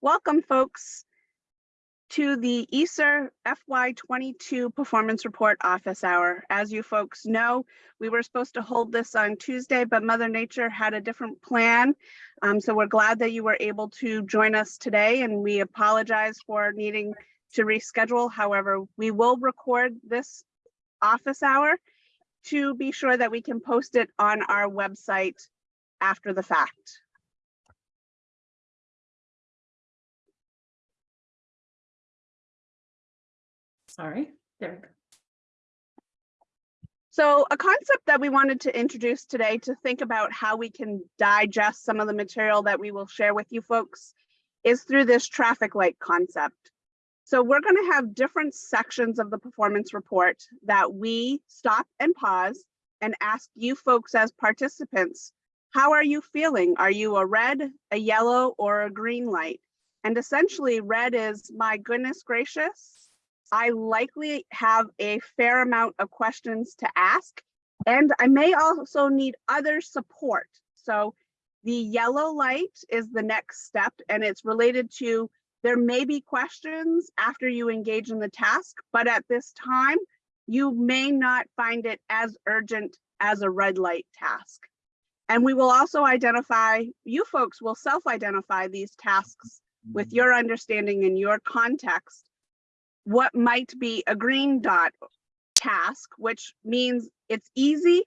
Welcome, folks, to the ESSER FY22 Performance Report Office Hour. As you folks know, we were supposed to hold this on Tuesday, but Mother Nature had a different plan. Um, so we're glad that you were able to join us today, and we apologize for needing to reschedule. However, we will record this office hour to be sure that we can post it on our website after the fact. Sorry, there we go. So a concept that we wanted to introduce today to think about how we can digest some of the material that we will share with you folks is through this traffic light concept. So we're going to have different sections of the performance report that we stop and pause and ask you folks as participants, how are you feeling? Are you a red, a yellow, or a green light? And essentially red is, my goodness gracious, I likely have a fair amount of questions to ask, and I may also need other support. So the yellow light is the next step, and it's related to there may be questions after you engage in the task, but at this time, you may not find it as urgent as a red light task. And we will also identify, you folks will self-identify these tasks with mm-hmm. your understanding and your context what might be a green dot task, which means it's easy.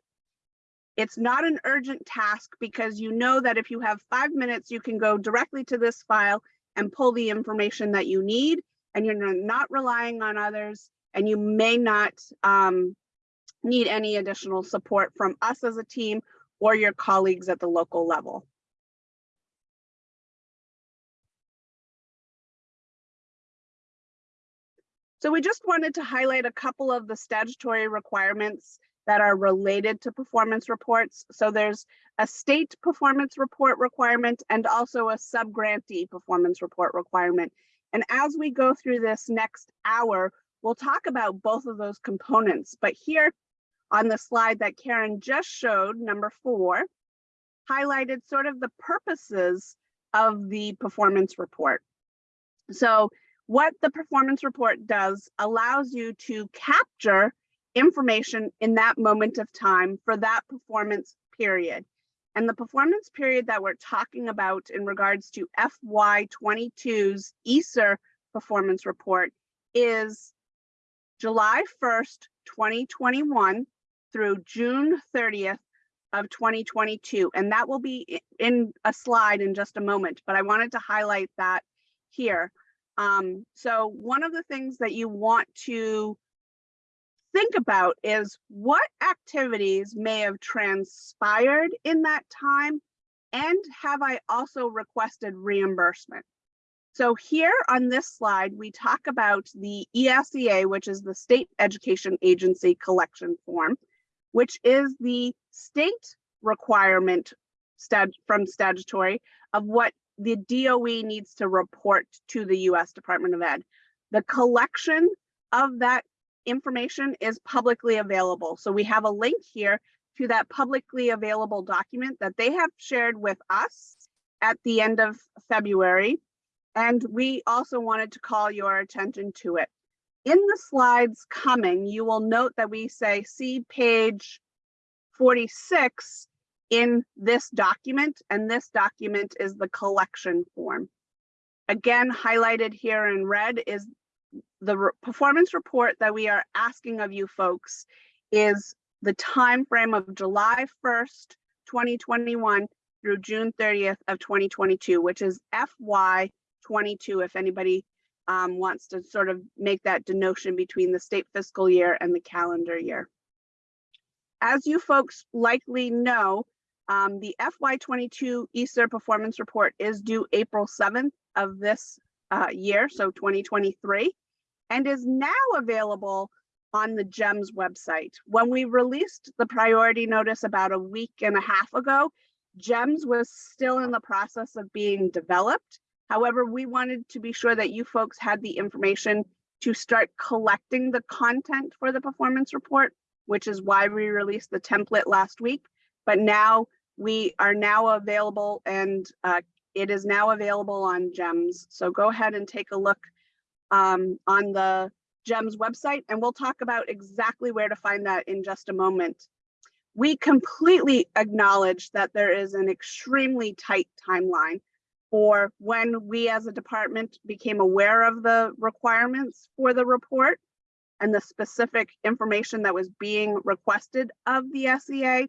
It's not an urgent task because you know that if you have five minutes, you can go directly to this file and pull the information that you need and you're not relying on others and you may not um, need any additional support from us as a team or your colleagues at the local level. So we just wanted to highlight a couple of the statutory requirements that are related to performance reports. So there's a state performance report requirement and also a subgrantee performance report requirement. And as we go through this next hour, we'll talk about both of those components. But here on the slide that Karen just showed, number four, highlighted sort of the purposes of the performance report. So what the performance report does allows you to capture information in that moment of time for that performance period. And the performance period that we're talking about in regards to FY22's ESSER performance report is July 1st, 2021 through June 30th of 2022. And that will be in a slide in just a moment, but I wanted to highlight that here. Um, so one of the things that you want to think about is what activities may have transpired in that time and have I also requested reimbursement? So here on this slide, we talk about the ESEA, which is the State Education Agency collection form, which is the state requirement stat from statutory of what the DOE needs to report to the US Department of Ed. The collection of that information is publicly available. So we have a link here to that publicly available document that they have shared with us at the end of February. And we also wanted to call your attention to it. In the slides coming, you will note that we say see page 46 in this document, and this document is the collection form. Again, highlighted here in red is the re performance report that we are asking of you folks is the time frame of July 1st, 2021 through June 30th of 2022, which is FY22, if anybody um, wants to sort of make that denotion between the state fiscal year and the calendar year. As you folks likely know, um, the FY22 ESSER performance report is due April 7th of this uh, year, so 2023, and is now available on the GEMS website. When we released the priority notice about a week and a half ago, GEMS was still in the process of being developed. However, we wanted to be sure that you folks had the information to start collecting the content for the performance report, which is why we released the template last week. But now we are now available and uh, It is now available on GEMS. So go ahead and take a look um, on the GEMS website, and we'll talk about exactly where to find that in just a moment. We completely acknowledge that there is an extremely tight timeline for when we as a department became aware of the requirements for the report and the specific information that was being requested of the SEA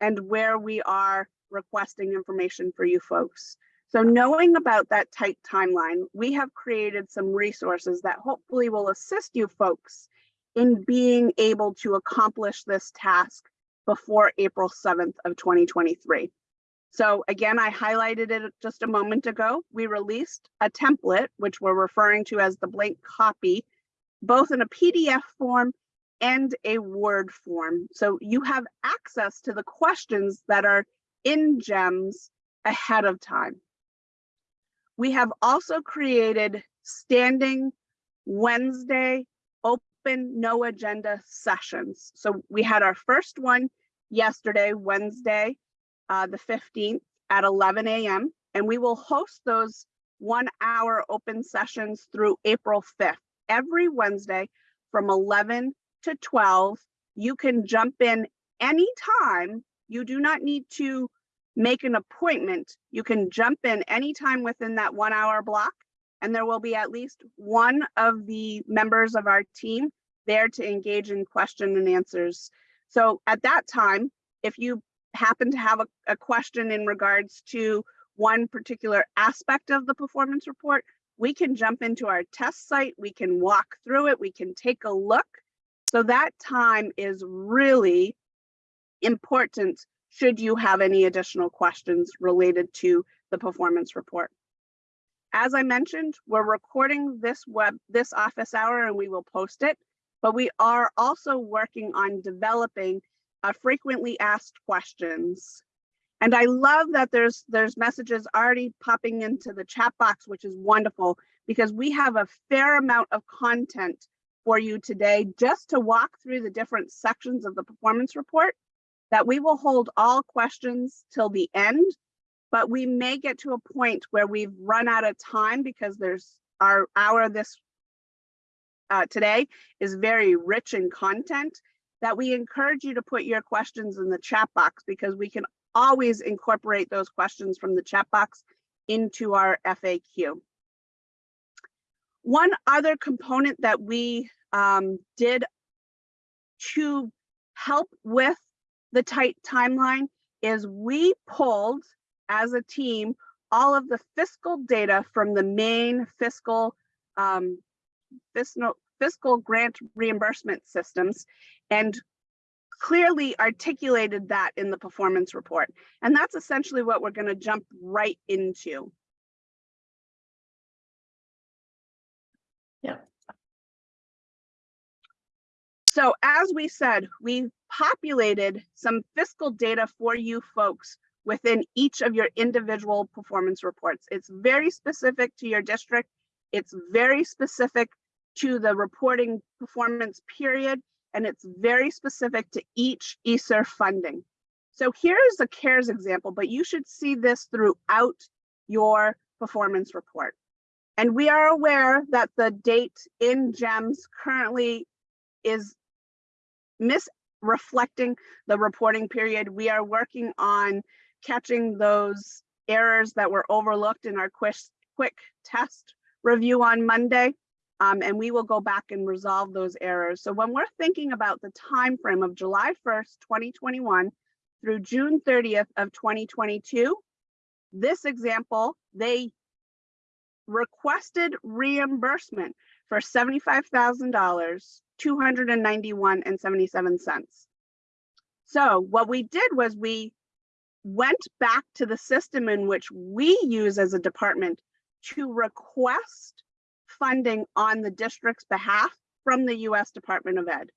and where we are requesting information for you folks. So knowing about that tight timeline, we have created some resources that hopefully will assist you folks in being able to accomplish this task before April 7th of 2023. So again, I highlighted it just a moment ago. We released a template, which we're referring to as the blank copy, both in a PDF form and a Word form. So you have access to the questions that are in GEMS ahead of time. We have also created standing Wednesday open no agenda sessions. So we had our first one yesterday, Wednesday, uh, the 15th at 11 a.m. And we will host those one hour open sessions through April 5th. Every Wednesday from 11 to 12, you can jump in anytime. You do not need to make an appointment. You can jump in anytime within that one hour block. And there will be at least one of the members of our team there to engage in question and answers. So at that time, if you happen to have a, a question in regards to one particular aspect of the performance report, we can jump into our test site, we can walk through it, we can take a look. So that time is really important should you have any additional questions related to the performance report. As I mentioned, we're recording this web, this office hour and we will post it, but we are also working on developing uh, frequently asked questions. And I love that there's there's messages already popping into the chat box, which is wonderful because we have a fair amount of content for you today just to walk through the different sections of the performance report that we will hold all questions till the end, but we may get to a point where we've run out of time because there's our hour this uh, today is very rich in content that we encourage you to put your questions in the chat box because we can always incorporate those questions from the chat box into our FAQ. One other component that we um, did to help with the tight timeline is we pulled as a team all of the fiscal data from the Maine fiscal um, fiscal fiscal grant reimbursement systems and clearly articulated that in the performance report. And that's essentially what we're going to jump right into. So as we said, we populated some fiscal data for you folks within each of your individual performance reports. It's very specific to your district. It's very specific to the reporting performance period and it's very specific to each ESSER funding. So here's the CARES example, but you should see this throughout your performance report. And we are aware that the date in GEMS currently is misreflecting the reporting period. We are working on catching those errors that were overlooked in our quick, quick test review on Monday um, and we will go back and resolve those errors. So when we're thinking about the time frame of July 1st, 2021 through June 30th of 2022, this example, they requested reimbursement for $75,000, 291 and 77 cents. So what we did was we went back to the system in which we use as a department to request funding on the district's behalf from the US Department of Ed.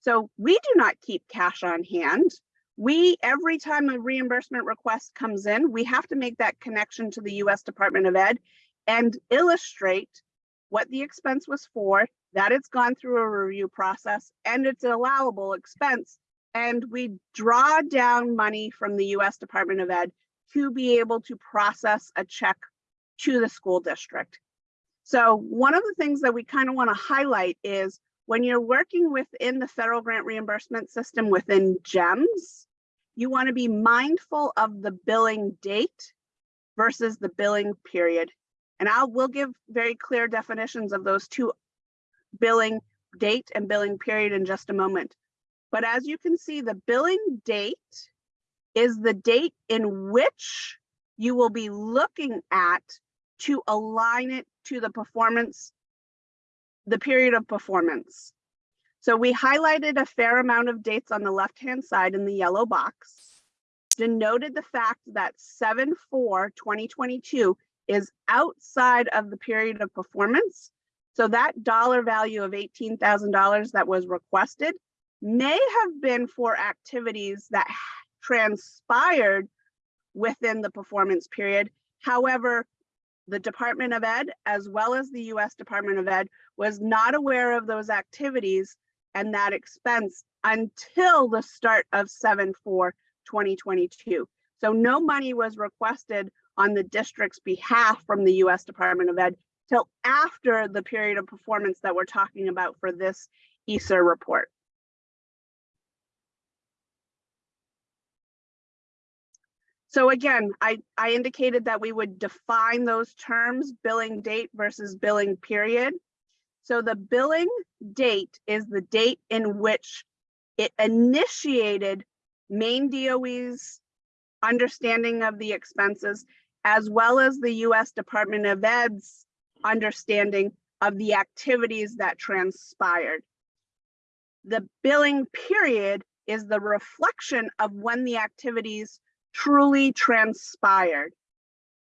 So we do not keep cash on hand. We, every time a reimbursement request comes in, we have to make that connection to the US Department of Ed and illustrate what the expense was for, that it's gone through a review process and it's an allowable expense. And we draw down money from the US Department of Ed to be able to process a check to the school district. So one of the things that we kind of want to highlight is when you're working within the federal grant reimbursement system within GEMS, you want to be mindful of the billing date versus the billing period. And I will give very clear definitions of those two billing date and billing period in just a moment. But as you can see, the billing date is the date in which you will be looking at to align it to the performance, the period of performance. So we highlighted a fair amount of dates on the left-hand side in the yellow box, denoted the fact that 7-4-2022 is outside of the period of performance. So that dollar value of $18,000 that was requested may have been for activities that transpired within the performance period. However, the Department of Ed, as well as the US Department of Ed, was not aware of those activities and that expense until the start of 7-4-2022. So no money was requested on the district's behalf from the US Department of Ed till after the period of performance that we're talking about for this ESSER report. So again, I, I indicated that we would define those terms, billing date versus billing period. So the billing date is the date in which it initiated Maine DOE's understanding of the expenses, as well as the US Department of Ed's understanding of the activities that transpired. The billing period is the reflection of when the activities truly transpired.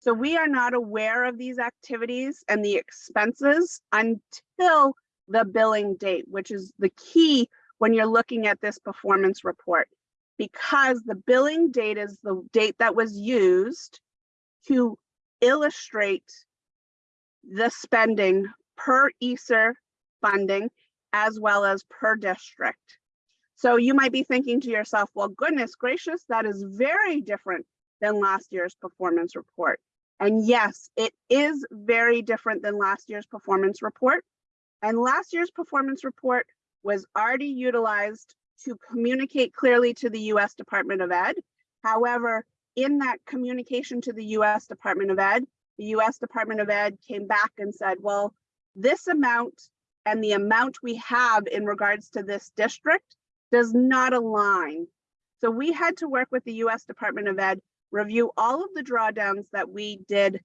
So we are not aware of these activities and the expenses until the billing date, which is the key when you're looking at this performance report, because the billing date is the date that was used to illustrate the spending per ESSER funding as well as per district. So you might be thinking to yourself, well, goodness gracious, that is very different than last year's performance report. And yes, it is very different than last year's performance report. And last year's performance report was already utilized to communicate clearly to the US Department of Ed. However, in that communication to the US Department of Ed, the US Department of Ed came back and said, well, this amount and the amount we have in regards to this district does not align. So we had to work with the US Department of Ed, review all of the drawdowns that we did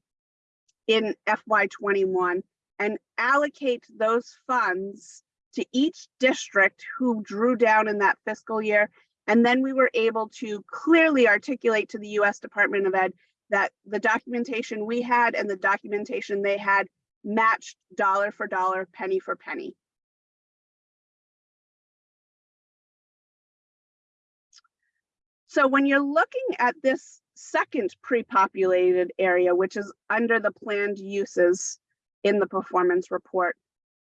in FY21 and allocate those funds to each district who drew down in that fiscal year. And then we were able to clearly articulate to the US Department of Ed that the documentation we had and the documentation they had matched dollar for dollar, penny for penny. So when you're looking at this second pre-populated area, which is under the planned uses in the performance report,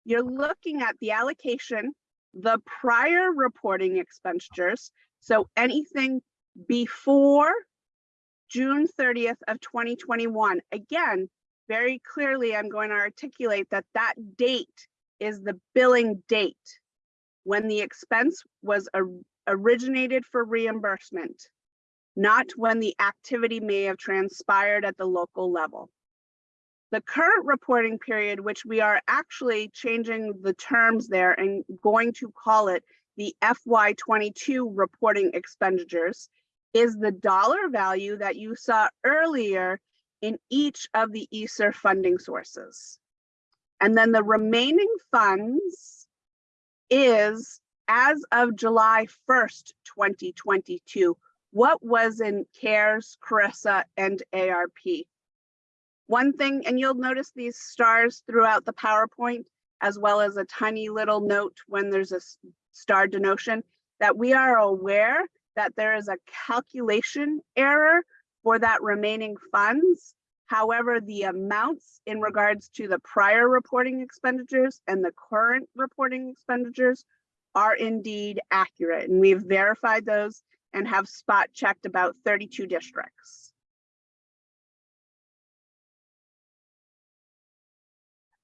you're looking at the allocation, the prior reporting expenditures. So anything before June 30th of 2021. Again, very clearly, I'm going to articulate that that date is the billing date when the expense was originated for reimbursement, not when the activity may have transpired at the local level. The current reporting period, which we are actually changing the terms there and going to call it the FY22 reporting expenditures, is the dollar value that you saw earlier in each of the ESSER funding sources. And then the remaining funds is as of July 1st, 2022, what was in CARES, CRRSA, and ARP. One thing, and you'll notice these stars throughout the PowerPoint, as well as a tiny little note when there's a star denotion, that we are aware that there is a calculation error for that remaining funds. However, the amounts in regards to the prior reporting expenditures and the current reporting expenditures are indeed accurate. And we've verified those and have spot checked about 32 districts.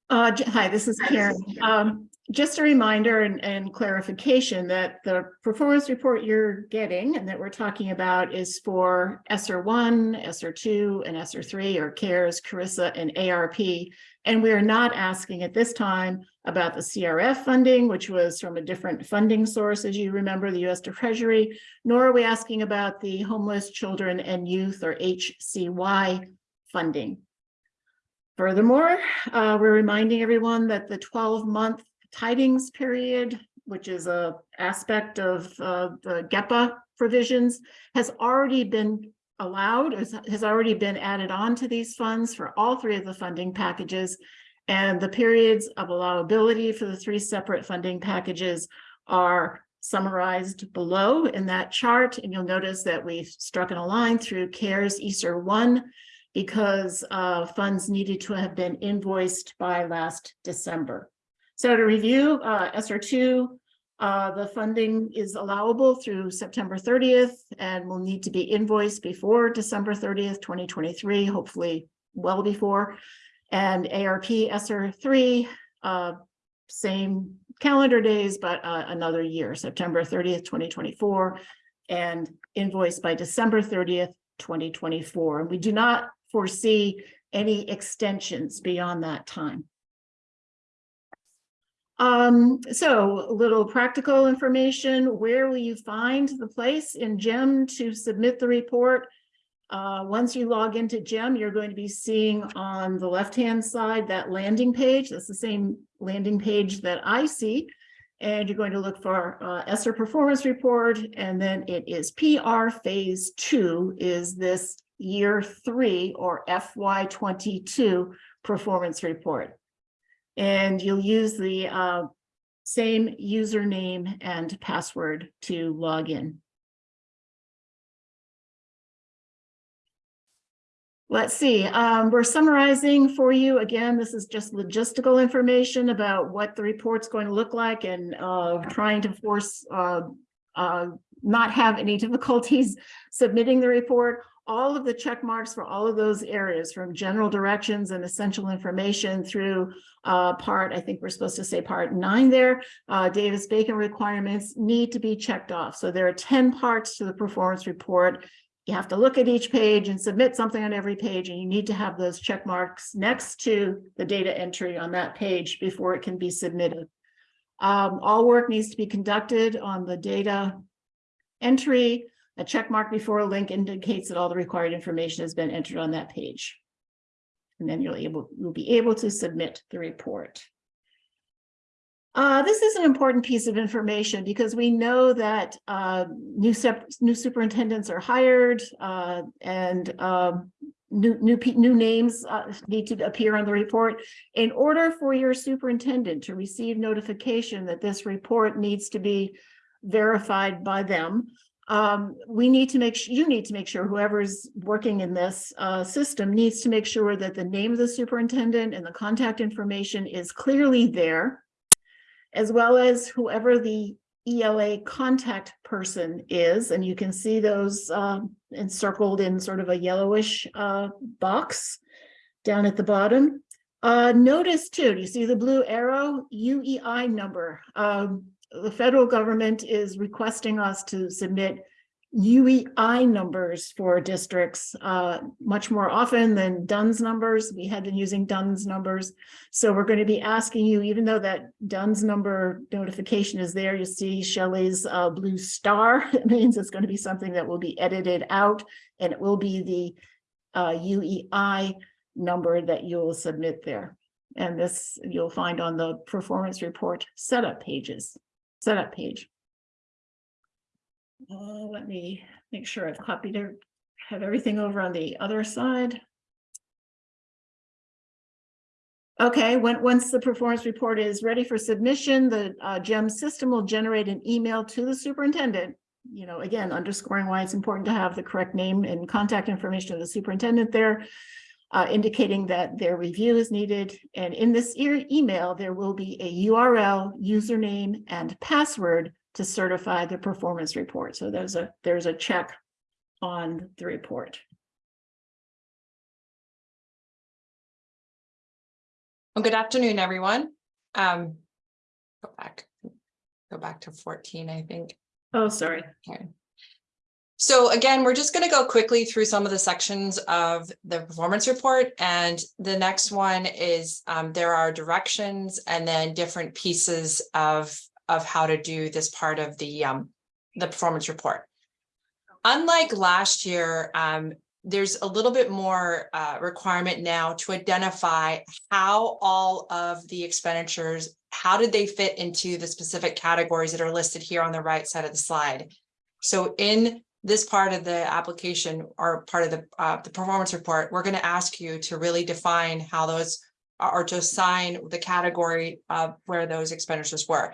Uh, hi, this is Karen. Um, just a reminder and, and clarification that the performance report you're getting and that we're talking about is for SR1, SR2, and SR3 or CARES, CRRSA, and ARP. And we are not asking at this time about the CRF funding, which was from a different funding source, as you remember, the US Treasury, nor are we asking about the homeless children and youth or HCY funding. Furthermore, uh, we're reminding everyone that the twelve-month Tydings period, which is a aspect of uh, the GEPA provisions, has already been allowed, has, already been added on to these funds for all three of the funding packages. And the periods of allowability for the three separate funding packages are summarized below in that chart. And you'll notice that we've struck in a line through CARES ESSER one because uh, funds needed to have been invoiced by last December. So to review, uh, ESSER two, uh, the funding is allowable through September thirtieth and will need to be invoiced before December thirtieth, twenty twenty-three, hopefully well before. And ARP ESSER three, uh, same calendar days, but uh, another year, September thirtieth, twenty twenty-four, and invoiced by December thirtieth, twenty twenty-four. And We do not foresee any extensions beyond that time. Um, so a little practical information, where will you find the place in GEM to submit the report? Uh, once you log into GEM, you're going to be seeing on the left-hand side that landing page. That's the same landing page that I see. And you're going to look for uh, ESSER performance report, and then it is PR phase two is this year three or FY twenty-two performance report. And you'll use the uh, same username and password to log in. Let's see, um, we're summarizing for you. Again, this is just logistical information about what the report's going to look like and uh, trying to force uh, uh, not have any difficulties submitting the report. All of the check marks for all of those areas from general directions and essential information through uh, part, I think we're supposed to say part nine there, uh, Davis-Bacon requirements need to be checked off. So there are 10 parts to the performance report. You have to look at each page and submit something on every page, and you need to have those check marks next to the data entry on that page before it can be submitted. Um, all work needs to be conducted on the data entry. A check mark before a link indicates that all the required information has been entered on that page. And then you'll able, you'll be able to submit the report. Uh, this is an important piece of information because we know that uh, new, new superintendents are hired uh, and um, new, new, new names uh, need to appear on the report. In order for your superintendent to receive notification that this report needs to be verified by them, um, we need to make sure you need to make sure whoever's working in this uh, system needs to make sure that the name of the superintendent and the contact information is clearly there, as well as whoever the ELA contact person is. And you can see those uh, encircled in sort of a yellowish uh, box down at the bottom. Uh, notice too, do you see the blue arrow UEI number? Um, the federal government is requesting us to submit UEI numbers for districts uh, much more often than DUNS numbers. We had been using DUNS numbers. So we're going to be asking you, even though that DUNS number notification is there, you see Shelley's uh, blue star. It means it's going to be something that will be edited out and it will be the uh, UEI number that you'll submit there. And this you'll find on the performance report setup pages setup page. Uh, let me make sure I've copied it, have everything over on the other side. Okay, when, once the performance report is ready for submission, the uh, GEM system will generate an email to the superintendent. You know, again, underscoring why it's important to have the correct name and contact information of the superintendent there uh, indicating that their review is needed. And in this e email, there will be a URL, username, and password to certify the performance report. So there's a there's a check on the report. Well, good afternoon, everyone. Um, go back, go back to fourteen, I think. Oh, sorry. Okay. So again, we're just gonna go quickly through some of the sections of the performance report. And the next one is, um, there are directions and then different pieces of, of how to do this part of the, um, the performance report. Unlike last year, um, there's a little bit more, uh, requirement now to identify how all of the expenditures, how did they fit into the specific categories that are listed here on the right side of the slide? So in this part of the application or part of the, uh, the performance report, we're going to ask you to really define how those or to assign the category of where those expenditures were.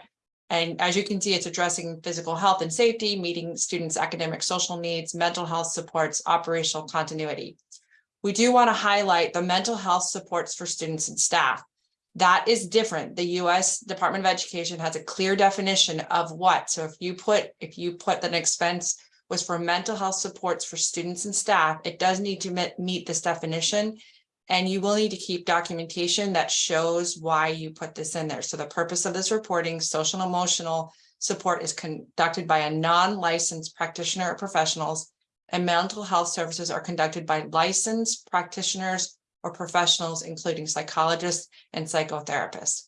And as you can see, it's addressing physical health and safety, meeting students' academic social needs, mental health supports, operational continuity. We do want to highlight the mental health supports for students and staff. That is different. The US Department of Education has a clear definition of what. So if you put, if you put an expense was for mental health supports for students and staff, it does need to meet, this definition. And you will need to keep documentation that shows why you put this in there. So the purpose of this reporting, social and emotional support is conducted by a non-licensed practitioner or professionals and mental health services are conducted by licensed practitioners or professionals, including psychologists and psychotherapists.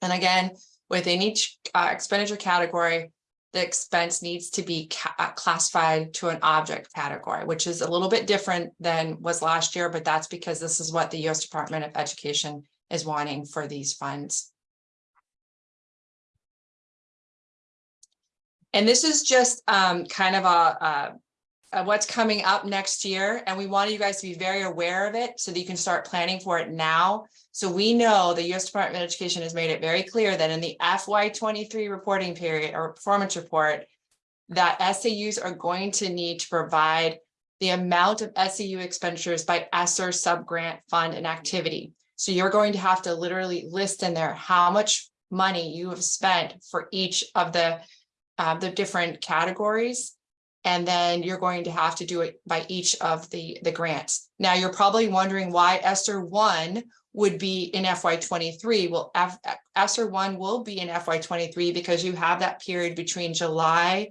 And again, within each uh, expenditure category, the expense needs to be uh, classified to an object category, which is a little bit different than was last year, but that's because this is what the U.S. Department of Education is wanting for these funds. And this is just um, kind of a, a uh, what's coming up next year. And we want you guys to be very aware of it so that you can start planning for it now. So we know the US Department of Education has made it very clear that in the FY23 reporting period or performance report, that SAUs are going to need to provide the amount of SAU expenditures by ESSER subgrant fund and activity. So you're going to have to literally list in there how much money you have spent for each of the, uh, the different categories and then you're going to have to do it by each of the, the grants. Now, you're probably wondering why ESSER 1 would be in FY23. Well, F ESSER 1 will be in FY23 because you have that period between July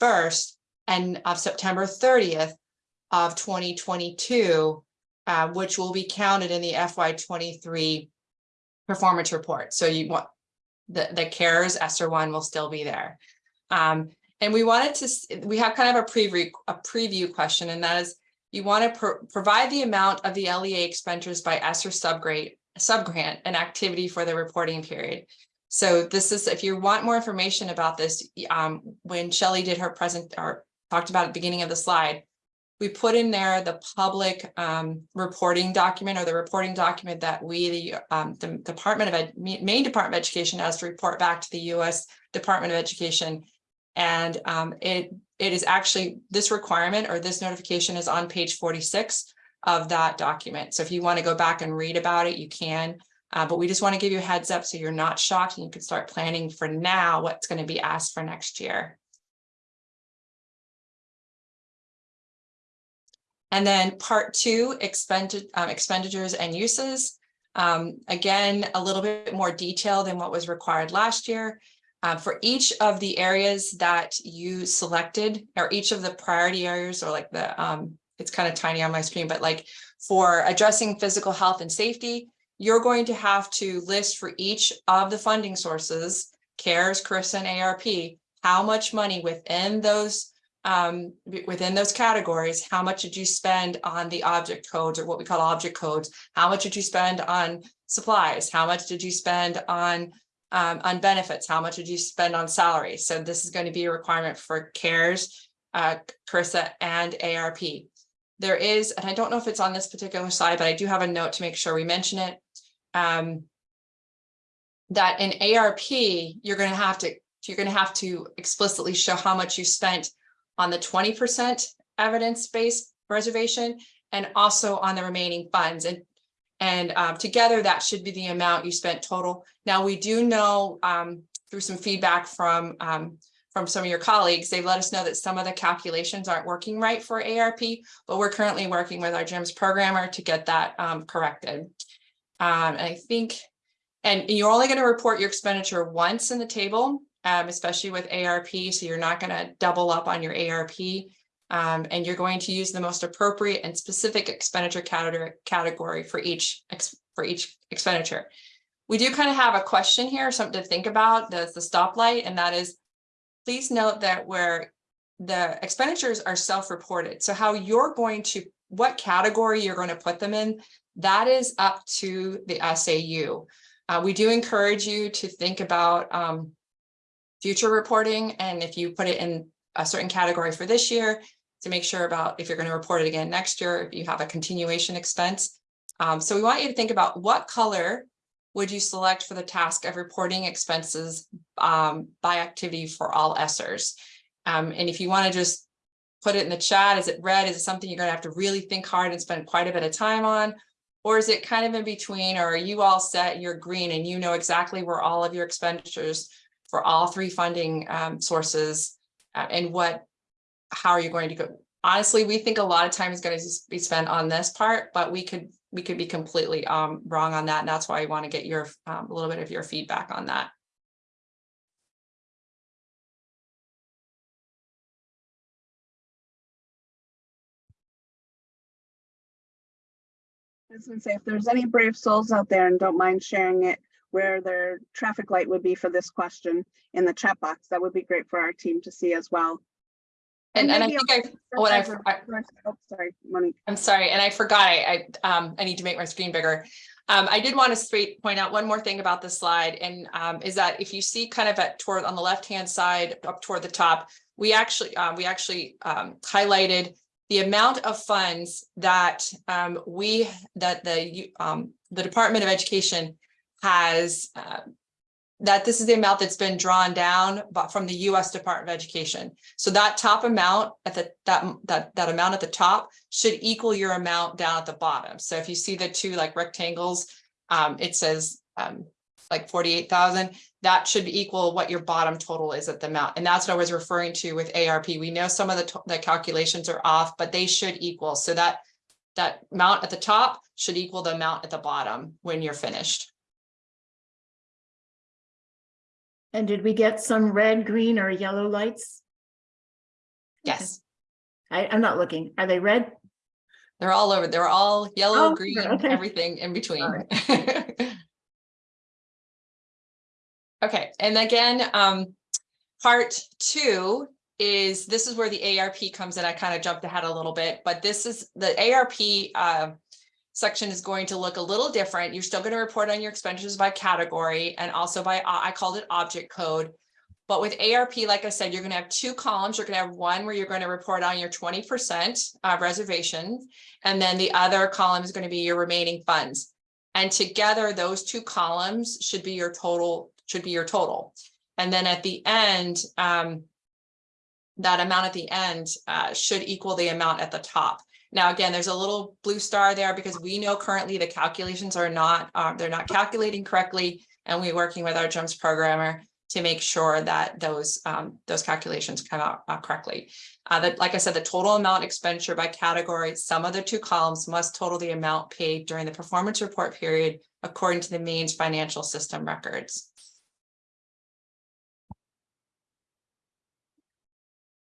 1st and of September 30th of 2022, uh, which will be counted in the FY23 performance report. So you want the, the CARES ESSER 1 will still be there. Um, and we wanted to, we have kind of a preview, a preview question, and that is, you want to pro provide the amount of the LEA expenditures by ESSER subgrade, subgrant and activity for the reporting period. So this is, if you want more information about this, um, when Shelly did her present or talked about at the beginning of the slide, we put in there the public um, reporting document or the reporting document that we, the, um, the Department of Ed, Department of Education has to report back to the U.S. Department of Education and um, it, it is actually this requirement or this notification is on page 46 of that document. So if you want to go back and read about it, you can. Uh, but we just want to give you a heads up so you're not shocked and you can start planning for now what's going to be asked for next year. And then part two, expended, um, expenditures and uses. Um, again, a little bit more detail than what was required last year. Uh, for each of the areas that you selected or each of the priority areas or like the, um, it's kind of tiny on my screen, but like for addressing physical health and safety, you're going to have to list for each of the funding sources, CARES, CRRSA, and ARP, how much money within those um, within those categories, how much did you spend on the object codes or what we call object codes? How much did you spend on supplies? How much did you spend on um, on benefits, how much did you spend on salary? So this is going to be a requirement for CARES, uh, CRRSA, and ARP. There is, and I don't know if it's on this particular slide, but I do have a note to make sure we mention it. Um, that in ARP, you're going to have to you're going to have to explicitly show how much you spent on the 20% evidence-based reservation and also on the remaining funds. And and um, together that should be the amount you spent total. Now we do know um, through some feedback from um, from some of your colleagues, they've let us know that some of the calculations aren't working right for ARP, but we're currently working with our GEMS programmer to get that um, corrected. Um, and I think, and you're only gonna report your expenditure once in the table, especially with ARP, so you're not gonna double up on your ARP. Um, and you're going to use the most appropriate and specific expenditure category, for each, for each expenditure. We do kind of have a question here, something to think about, does the stoplight, and that is, please note that where the expenditures are self-reported, so how you're going to, what category you're going to put them in, that is up to the SAU. Uh, we do encourage you to think about, um, future reporting, and if you put it in a certain category for this year, to make sure about if you're going to report it again next year, if you have a continuation expense. Um, so we want you to think about what color would you select for the task of reporting expenses um, by activity for all ESSERs? Um, and if you want to just put it in the chat, is it red? Is it something you're going to have to really think hard and spend quite a bit of time on? Or is it kind of in between, or are you all set, you're green and you know exactly where all of your expenditures for all three funding um, sources and what, how are you going to go? Honestly, we think a lot of time is going to be spent on this part, but we could, we could be completely um, wrong on that. And that's why I want to get your, um, a little bit of your feedback on that. I was gonna say, if there's any brave souls out there and don't mind sharing it, where their traffic light would be for this question in the chat box, that would be great for our team to see as well. And, and I think I, what I'll- I, Oh, sorry, Monique. I'm sorry, and I forgot, I, I, um, I need to make my screen bigger. Um, I did want to straight point out one more thing about this slide, and, um, is that if you see kind of at toward, on the left-hand side, up toward the top, we actually, uh, we actually, um, highlighted the amount of funds that, um, we, that the, um, the Department of Education has, uh, that this is the amount that's been drawn down, from the US Department of Education. So that top amount at the, that, that, that amount at the top should equal your amount down at the bottom. So if you see the two like rectangles, um, it says, um, like forty-eight thousand, that should equal what your bottom total is at the amount. And that's what I was referring to with ARP. We know some of the, the calculations are off, but they should equal. So that, that amount at the top should equal the amount at the bottom when you're finished. And did we get some red, green or yellow lights? Yes, I, I'm not looking. Are they red? they're all over. They're all yellow, Oh, green, okay. everything in between. All Okay, and again, um, part two is, this is where the ARP comes in. I kind of jumped ahead a little bit, but this is the ARP, uh, section is going to look a little different. You're still going to report on your expenditures by category and also by, uh, I called it object code. But with ARP, like I said, you're going to have two columns. You're going to have one where you're going to report on your twenty percent uh, reservations. And then the other column is going to be your remaining funds. And together, those two columns should be your total, should be your total. And then at the end, um, that amount at the end uh, should equal the amount at the top. Now, again, there's a little blue star there because we know currently the calculations are not, uh, they're not calculating correctly. And we're working with our GEMS programmer to make sure that those, um, those calculations come out uh, correctly. Uh, that, like I said, the total amount expenditure by category, some of the two columns must total the amount paid during the performance report period according to the means financial system records.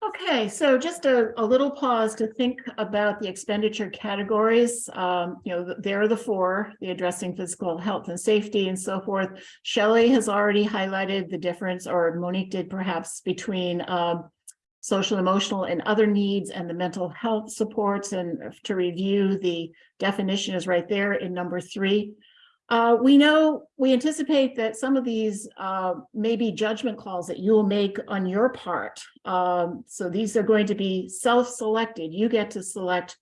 Okay, so just a, a little pause to think about the expenditure categories. Um, you know, there are the four, the addressing physical health and safety and so forth. Shelley has already highlighted the difference, or Monique did perhaps, between um, social, emotional, and other needs and the mental health supports. And to review, the definition is right there in number three. Uh, we know, we anticipate that some of these, uh, may be judgment calls that you will make on your part. Um, so these are going to be self-selected. You get to select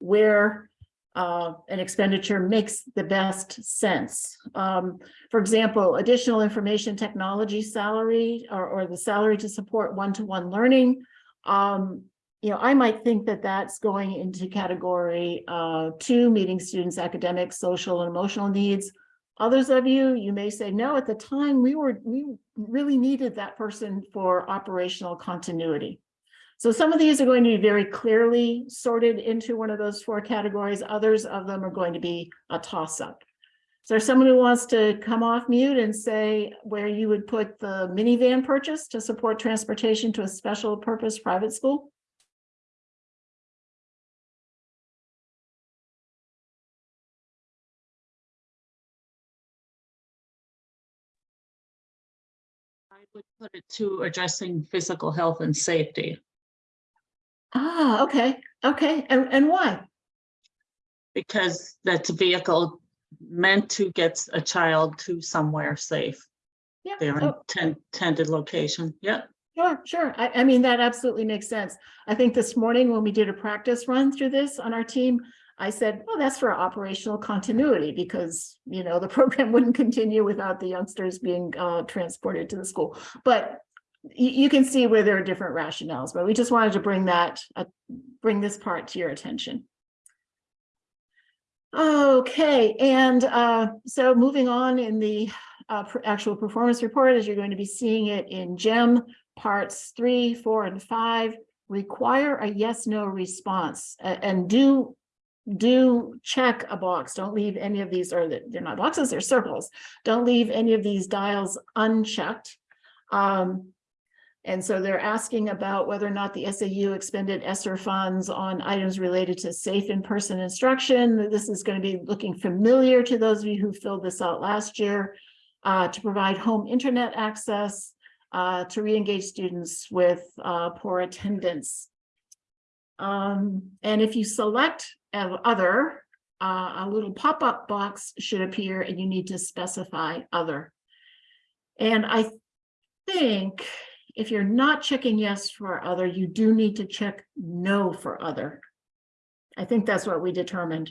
where, uh, an expenditure makes the best sense. Um, for example, additional information technology salary or, or the salary to support one-to-one learning. Um, you know, I might think that that's going into category uh, two, meeting students' academic, social, and emotional needs. Others of you, you may say, no, at the time, we were, we really needed that person for operational continuity. So some of these are going to be very clearly sorted into one of those four categories. Others of them are going to be a toss-up. there someone who wants to come off mute and say where you would put the minivan purchase to support transportation to a special purpose private school? Put it to addressing physical health and safety Ah, okay, okay, and, and why? because that's a vehicle meant to get a child to somewhere safe. Yeah, Their oh, intended location. yep. Sure, sure. I, I mean, that absolutely makes sense. I think this morning when we did a practice run through this on our team, I said, oh, that's for operational continuity because, you know, the program wouldn't continue without the youngsters being uh, transported to the school. But you, can see where there are different rationales, but we just wanted to bring that, uh, bring this part to your attention. Okay, and uh, so moving on in the uh, actual performance report, as you're going to be seeing it in GEM parts three, four, and five, require a yes, no response and do do check a box. Don't leave any of these, or they're not boxes, they're circles. Don't leave any of these dials unchecked. Um, and so they're asking about whether or not the SAU expended ESSER funds on items related to safe in-person instruction. This is going to be looking familiar to those of you who filled this out last year. uh, to provide home internet access, uh, to re-engage students with uh, poor attendance. Um, and if you select other, uh, a little pop-up box should appear and you need to specify other. And I think if you're not checking yes for other, you do need to check no for other. I think that's what we determined.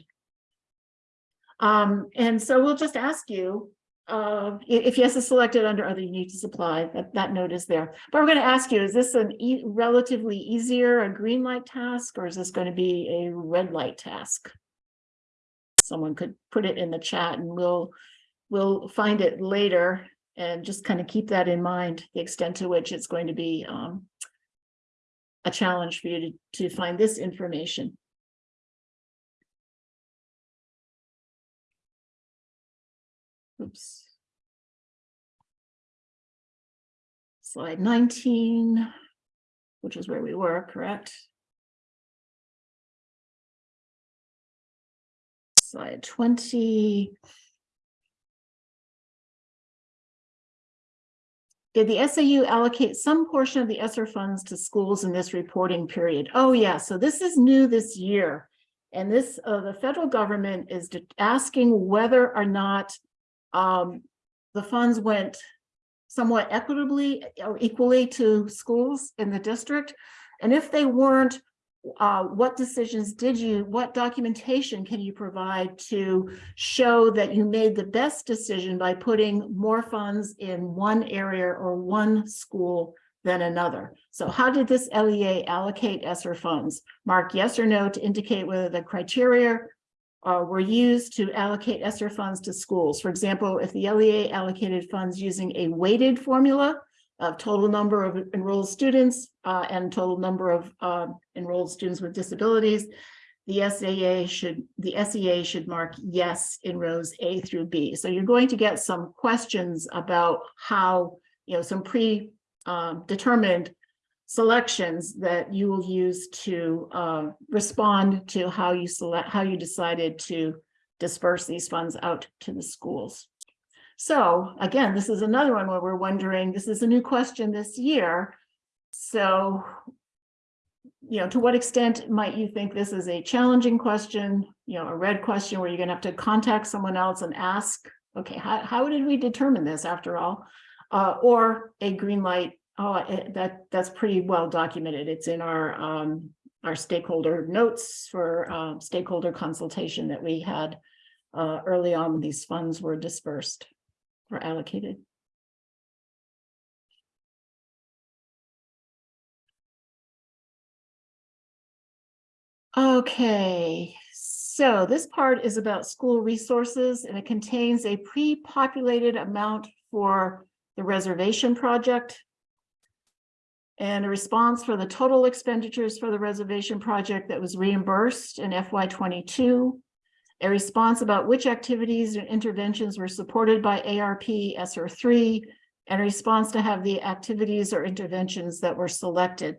Um, and so we'll just ask you, uh, if yes is selected under other, you need to supply, that, that note is there. But we're gonna ask you, is this an e- relatively easier, a green light task, or is this gonna be a red light task? Someone could put it in the chat and we'll, we'll find it later and just kind of keep that in mind, the extent to which it's going to be, um, a challenge for you to, to find this information. Oops. Slide nineteen, which is where we were, correct? Slide twenty. Did the SAU allocate some portion of the ESSER funds to schools in this reporting period? Oh, yeah, so this is new this year. And this, uh, the federal government is asking whether or not um, the funds went somewhat equitably or equally to schools in the district. And if they weren't, uh, what decisions did you, what documentation can you provide to show that you made the best decision by putting more funds in one area or one school than another? So how did this LEA allocate ESSER funds? Mark yes or no to indicate whether the criteria uh, were used to allocate ESSER funds to schools. For example, if the LEA allocated funds using a weighted formula of total number of enrolled students uh, and total number of uh, enrolled students with disabilities, the SAA should, the SEA should mark yes in rows A through B. So you're going to get some questions about how, you know, some pre um, selections that you will use to uh, respond to how you select, how you decided to disperse these funds out to the schools. So again, this is another one where we're wondering, this is a new question this year. So, you know, to what extent might you think this is a challenging question, you know, a red question where you're gonna have to contact someone else and ask, okay, how, how did we determine this after all? Uh, or a green light, oh, it- that, that's pretty well documented. It's in our, um, our stakeholder notes for, um, stakeholder consultation that we had uh, early on when these funds were dispersed or allocated. Okay, so this part is about school resources and it contains a pre-populated amount for the reservation project. And a response for the total expenditures for the reservation project that was reimbursed in FY twenty-two. a response about which activities and interventions were supported by ARP ESSER three, and a response to have the activities or interventions that were selected.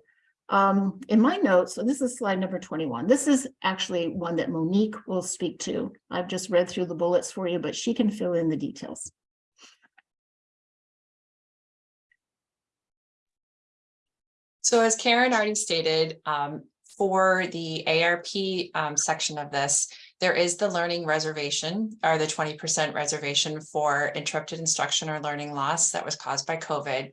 Um, in my notes, so this is slide number twenty-one. This is actually one that Monique will speak to. I've just read through the bullets for you, but she can fill in the details. So as Karen already stated, um, for the ARP um, section of this, there is the learning reservation or the twenty percent reservation for interrupted instruction or learning loss that was caused by COVID.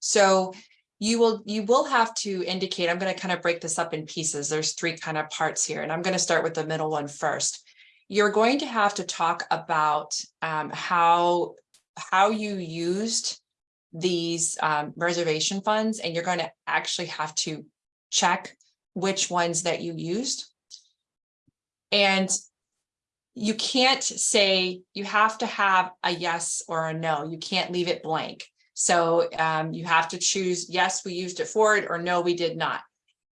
So you will, you will have to indicate, I'm going to kind of break this up in pieces. There's three kind of parts here, and I'm going to start with the middle one first. You're going to have to talk about um, how, how you used these um, reservation funds, and you're going to actually have to check which ones that you used. And you can't say, you have to have a yes or a no. You can't leave it blank. So um, you have to choose, yes, we used it for it, or no, we did not.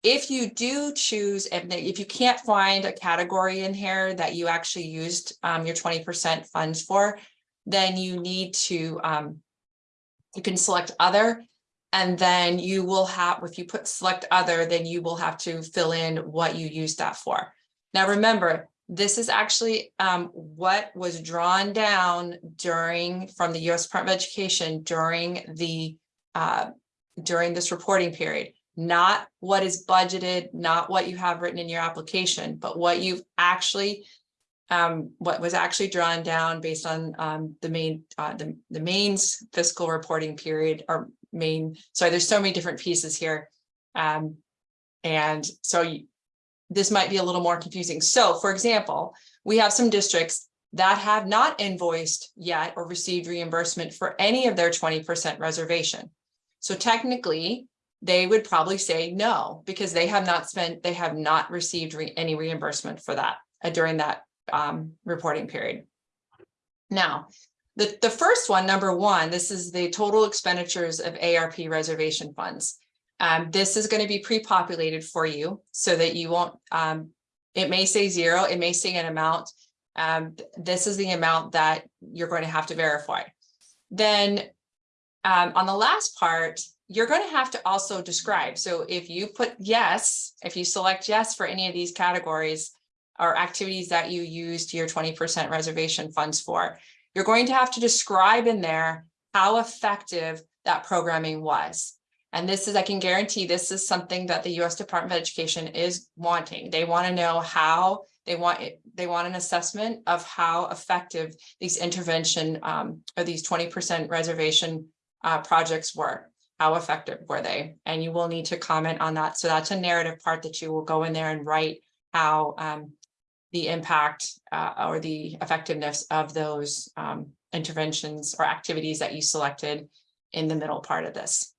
If you do choose, if, if you can't find a category in here that you actually used um, your 20% funds for, then you need to, um, you can select other, and then you will have, if you put select other, then you will have to fill in what you used that for. Now, remember, this is actually um, what was drawn down during, from the US Department of Education during the, uh, during this reporting period, not what is budgeted, not what you have written in your application, but what you've actually, um, what was actually drawn down based on um, the main, uh, the, the fiscal reporting period or main, sorry, there's so many different pieces here. Um, and so you, this might be a little more confusing. So for example, we have some districts that have not invoiced yet or received reimbursement for any of their 20% reservation. So technically, they would probably say no, because they have not spent, they have not received re any reimbursement for that uh, during that um, reporting period. Now, the, the first one, number one, this is the total expenditures of ARP reservation funds. Um, this is going to be pre-populated for you so that you won't, um, it may say zero, it may say an amount. Um, this is the amount that you're going to have to verify. Then um, on the last part, you're going to have to also describe. So if you put yes, if you select yes for any of these categories or activities that you used your 20% reservation funds for, you're going to have to describe in there how effective that programming was. And this is, I can guarantee this is something that the US Department of Education is wanting. They want to know how they want it, they want an assessment of how effective these intervention um, or these 20% reservation uh, projects were. How effective were they? And you will need to comment on that. So that's a narrative part that you will go in there and write how um, the impact uh, or the effectiveness of those um, interventions or activities that you selected in the middle part of this.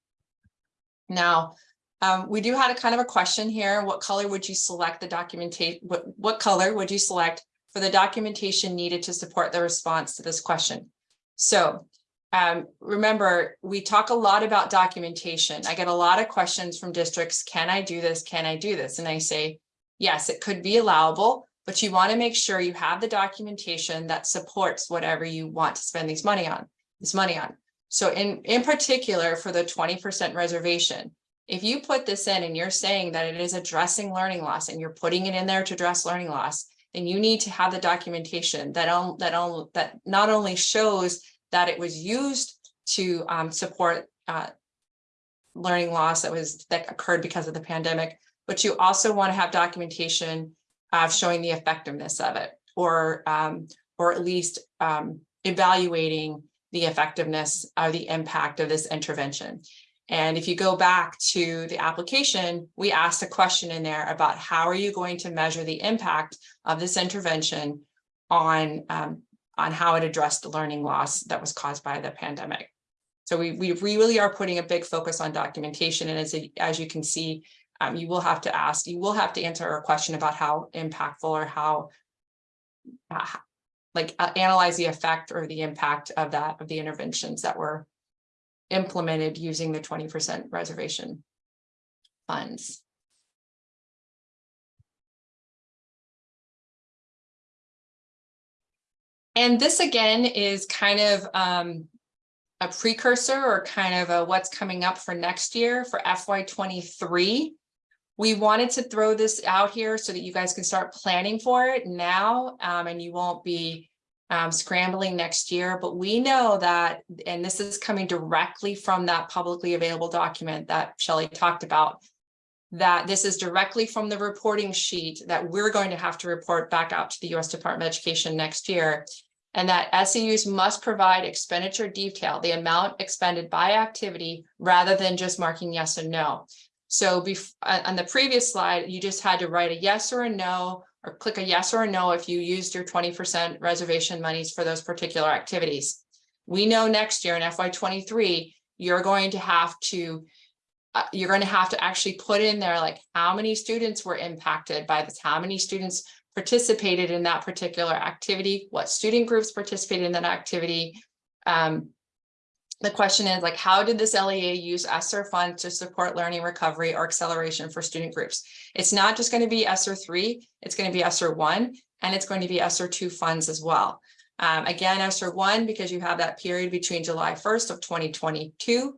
Now, um, we do have a kind of a question here. What color would you select the documentation? What, what color would you select for the documentation needed to support the response to this question? So um, remember, we talk a lot about documentation. I get a lot of questions from districts. Can I do this? Can I do this? And I say, yes, it could be allowable, but you want to make sure you have the documentation that supports whatever you want to spend these money on, this money on. So in, in particular for the 20% reservation, if you put this in and you're saying that it is addressing learning loss and you're putting it in there to address learning loss, then you need to have the documentation that, on, that, on, that not only shows that it was used to um, support uh, learning loss that was that occurred because of the pandemic, but you also want to have documentation of showing the effectiveness of it or um, or at least um, evaluating the effectiveness of the impact of this intervention. And if you go back to the application, we asked a question in there about how are you going to measure the impact of this intervention on, um, on how it addressed the learning loss that was caused by the pandemic. So we, we really are putting a big focus on documentation. And as, a, as you can see, um, you will have to ask, you will have to answer a question about how impactful or how, uh, like uh, analyze the effect or the impact of that of the interventions that were implemented using the 20% reservation funds. And this again is kind of um, a precursor or kind of a what's coming up for next year for FY twenty-three. We wanted to throw this out here so that you guys can start planning for it now, um, and you won't be um, scrambling next year, but we know that, and this is coming directly from that publicly available document that Shelley talked about, that this is directly from the reporting sheet that we're going to have to report back out to the US Department of Education next year. And that SEUs must provide expenditure detail, the amount expended by activity, rather than just marking yes and no. So on on the previous slide, you just had to write a yes or a no, or click a yes or a no if you used your twenty percent reservation monies for those particular activities. We know next year in FY twenty-three, you're going to have to uh, you're going to have to actually put in there like how many students were impacted by this, how many students participated in that particular activity, what student groups participated in that activity. Um, the question is like, how did this LEA use ESSER funds to support learning recovery or acceleration for student groups? It's not just going to be ESSER three, it's going to be ESSER one, and it's going to be ESSER two funds as well. Um, again, ESSER one, because you have that period between July first of twenty twenty-two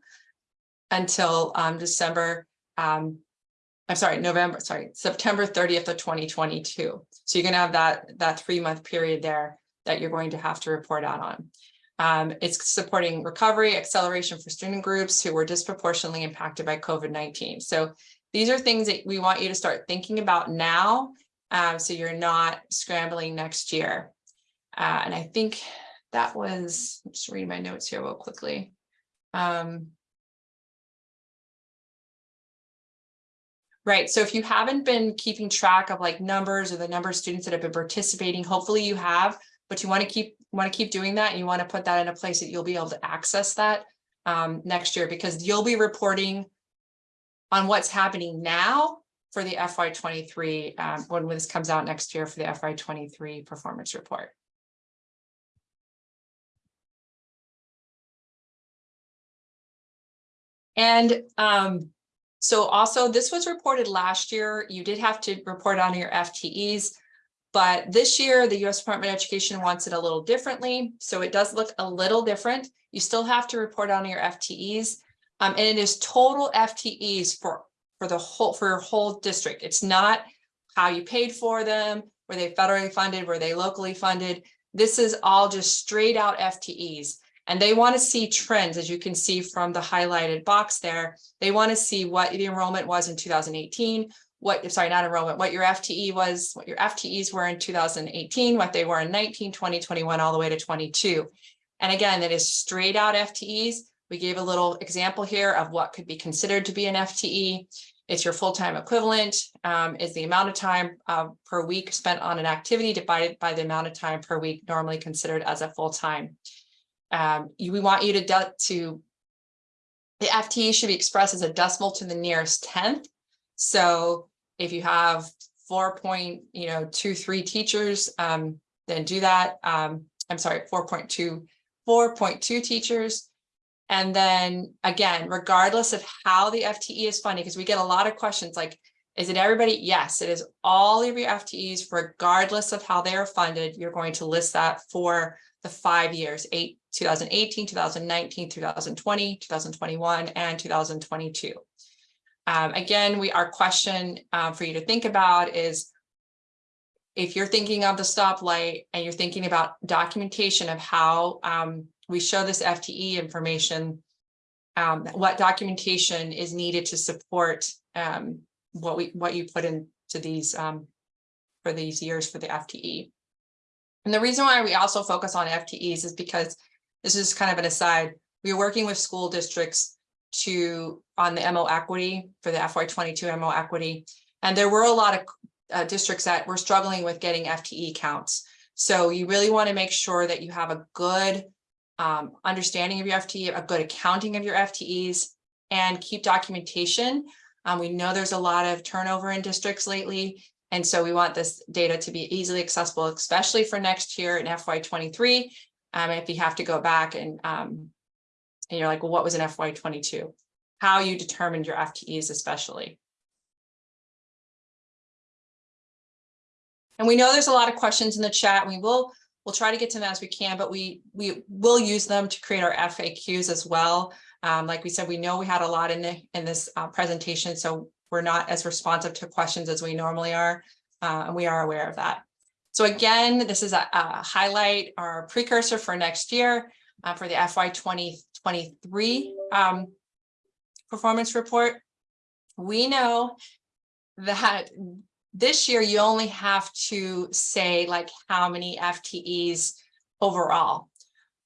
until um, December, um, I'm sorry, November, sorry, September thirtieth of twenty twenty-two. So you're gonna have that, that three-month period there that you're going to have to report out on. Um, it's supporting recovery, acceleration for student groups who were disproportionately impacted by COVID-19. So these are things that we want you to start thinking about now, um, so you're not scrambling next year. Uh, and I think that was, just read my notes here real quickly. Um, Right, so if you haven't been keeping track of like numbers or the number of students that have been participating, hopefully you have, but you want to keep, want to keep doing that, and you want to put that in a place that you'll be able to access that um, next year, because you'll be reporting on what's happening now for the FY twenty-three, um, when this comes out next year for the FY twenty-three performance report. And um, so also this was reported last year. You did have to report on your FTEs. But this year, the US Department of Education wants it a little differently. So it does look a little different. You still have to report on your FTEs. Um, and it is total FTEs for, for the whole, for your whole district. It's not how you paid for them. Were they federally funded? Were they locally funded? This is all just straight out FTEs. And they want to see trends, as you can see from the highlighted box there. They want to see what the enrollment was in 2018, what, sorry, not enrollment, what your FTE was, what your FTEs were in 2018, what they were in 19, 20, 21, all the way to 22. And again, that is straight out FTEs. We gave a little example here of what could be considered to be an FTE. It's your full-time equivalent, um, is the amount of time uh, per week spent on an activity divided by the amount of time per week normally considered as a full-time um, we want you to, to, the FTE should be expressed as a decimal to the nearest tenth. So if you have four point, you know, two, three teachers, um, then do that. Um, I'm sorry, 4.2, 4.2 teachers. And then again, regardless of how the FTE is funded, because we get a lot of questions like, is it everybody? Yes, it is all of your FTEs, regardless of how they are funded. You're going to list that for the five years, eight, 2018, 2019, 2020, 2021, and 2022. Um, again, we our question uh, for you to think about is if you're thinking of the stoplight and you're thinking about documentation of how um, we show this FTE information, um, what documentation is needed to support um, what we what you put into these um, for these years for the FTE. And the reason why we also focus on FTEs is because this is kind of an aside. We are working with school districts to on the MO equity for the FY22 MO equity. And there were a lot of uh, districts that were struggling with getting FTE counts. So you really want to make sure that you have a good um, understanding of your FTE, a good accounting of your FTEs, and keep documentation. Um, we know there's a lot of turnover in districts lately, and so we want this data to be easily accessible, especially for next year in FY23. Um, if you have to go back and, um, and you're like, well, what was an FY22? How you determined your FTEs especially. And we know there's a lot of questions in the chat. We will We'll try to get to them as we can, but we, we will use them to create our FAQs as well. Um, like we said, we know we had a lot in the, in this uh, presentation, so we're not as responsive to questions as we normally are. Uh, and we are aware of that. So again, this is a, a highlight our precursor for next year, uh, for the FY twenty twenty-three, um, performance report. We know that this year you only have to say like how many FTEs overall.